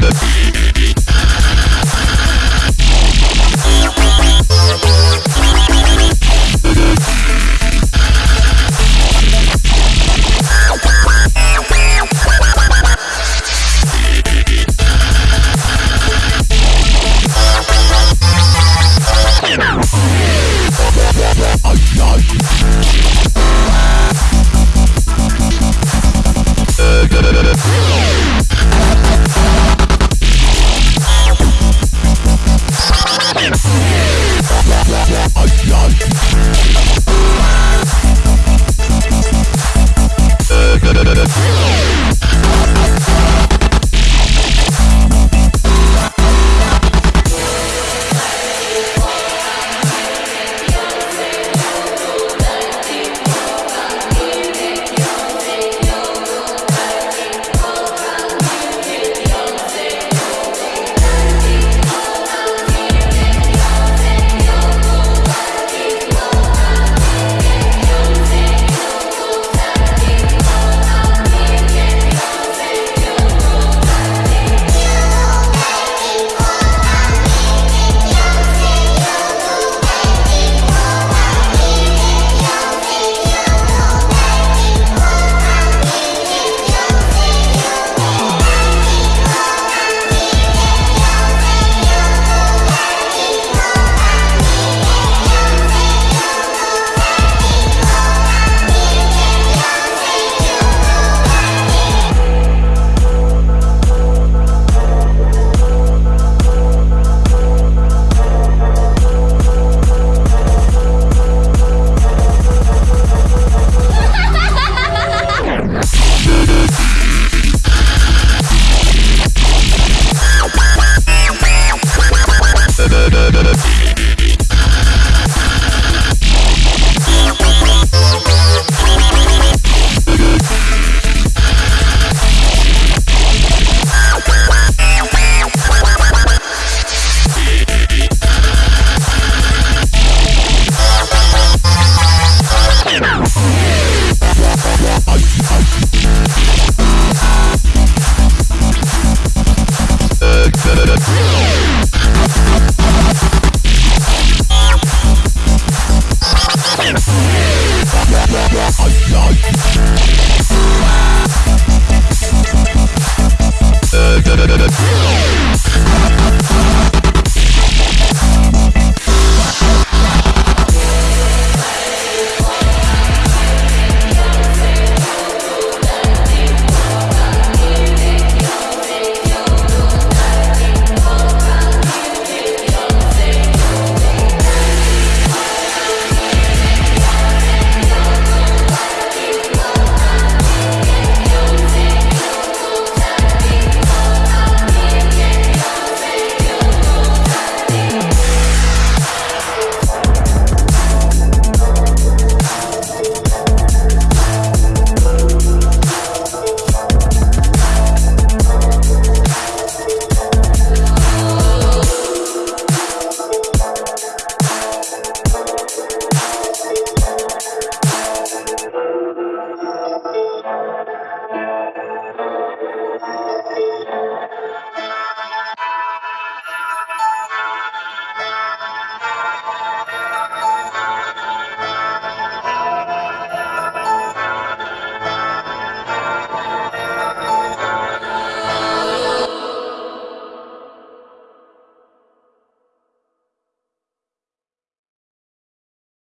Yeah. Ay, ay, ay. Yeah.